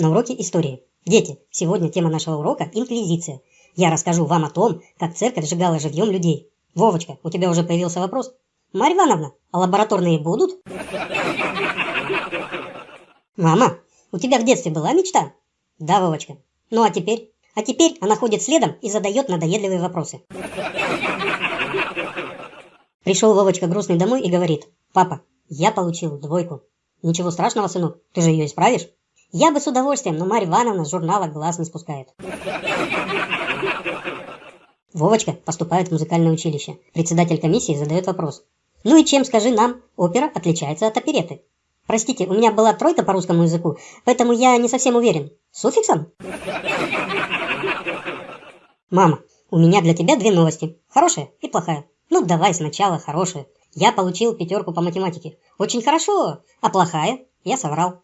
На уроке истории. Дети, сегодня тема нашего урока – инквизиция. Я расскажу вам о том, как церковь сжигала живьем людей. Вовочка, у тебя уже появился вопрос? Марья Ивановна, а лабораторные будут? Мама, у тебя в детстве была мечта? Да, Вовочка. Ну а теперь? А теперь она ходит следом и задает надоедливые вопросы. Пришел Вовочка грустный домой и говорит, папа, я получил двойку. Ничего страшного, сынок, ты же ее исправишь. Я бы с удовольствием, но Марья Ивановна с журнала глаз не спускает. Вовочка поступает в музыкальное училище. Председатель комиссии задает вопрос. Ну и чем, скажи нам, опера отличается от опереты? Простите, у меня была тройка по русскому языку, поэтому я не совсем уверен. Суффиксом? Мама, у меня для тебя две новости. Хорошая и плохая. Ну, давай сначала хорошая. Я получил пятерку по математике. Очень хорошо. А плохая? Я соврал.